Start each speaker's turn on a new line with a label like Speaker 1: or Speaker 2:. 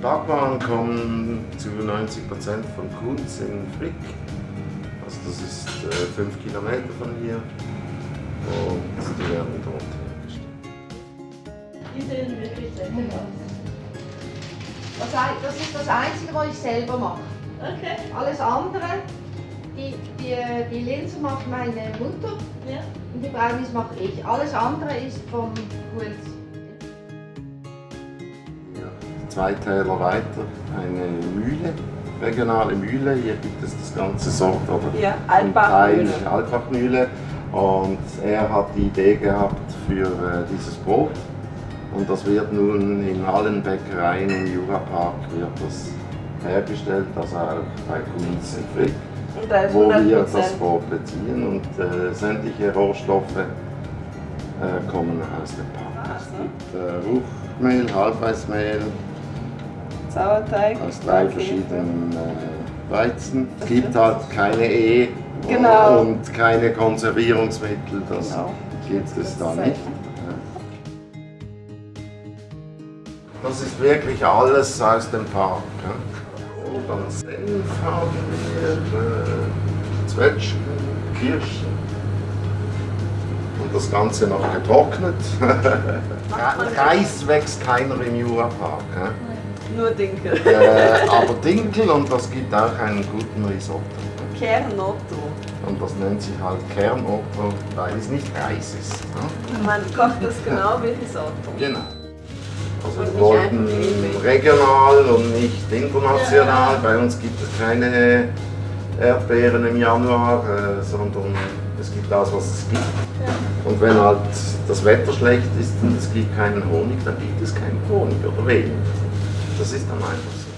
Speaker 1: Backwaren kommen zu 90% von Kunz in Frick. Also das ist 5 äh, Kilometer von hier und die werden dort hergestellt.
Speaker 2: Die sehen wirklich sehr gut aus.
Speaker 3: Das ist das Einzige, was ich selber mache.
Speaker 2: Okay.
Speaker 3: Alles andere, die, die, die Linsen macht meine Mutter
Speaker 2: Ja.
Speaker 3: und die Brownies mache ich. Alles andere ist vom Kunz.
Speaker 1: Zwei Täler weiter eine Mühle, regionale Mühle. Hier gibt es das ganze Sort oder
Speaker 4: Ja, Altbachmühle.
Speaker 1: Altbachmühle. Und er hat die Idee gehabt für äh, dieses Brot. Und das wird nun in allen Bäckereien im Jurapark wird das hergestellt, also auch bei Kunz in Frick, wo
Speaker 4: 100
Speaker 1: wir das Brot beziehen und äh, sämtliche Rohstoffe äh, kommen aus dem Park. Es gibt äh, Ruchmehl, Halbweißmehl,
Speaker 4: Sauerteig.
Speaker 1: aus drei
Speaker 4: Käse.
Speaker 1: verschiedenen äh, Weizen. Es gibt halt keine E
Speaker 4: Genau.
Speaker 1: und keine Konservierungsmittel, das
Speaker 4: Genau.
Speaker 1: gibt es da nicht. Das ist wirklich alles aus dem Park. Ja. Und dann Senf haben wir, äh, Zwetschgen, Kirschen. Und das Ganze noch getrocknet. Reis wächst keiner im Jurapark. Ja.
Speaker 4: Nur Dinkel.
Speaker 1: Äh, aber Dinkel und das gibt auch einen guten Risotto.
Speaker 4: Kernotto.
Speaker 1: Und das nennt sich halt Kernotto, weil es nicht Reis ist. Ne?
Speaker 4: Man kocht das genau wie Risotto.
Speaker 1: Genau. Also wir wollten regional und nicht international. Bei uns gibt es keine Erdbeeren im Januar, äh, sondern es gibt das, was es gibt. Und wenn halt das Wetter schlecht ist und es gibt keinen Honig, dann gibt es keinen Honig oder wenig. Das ist dann einfach so.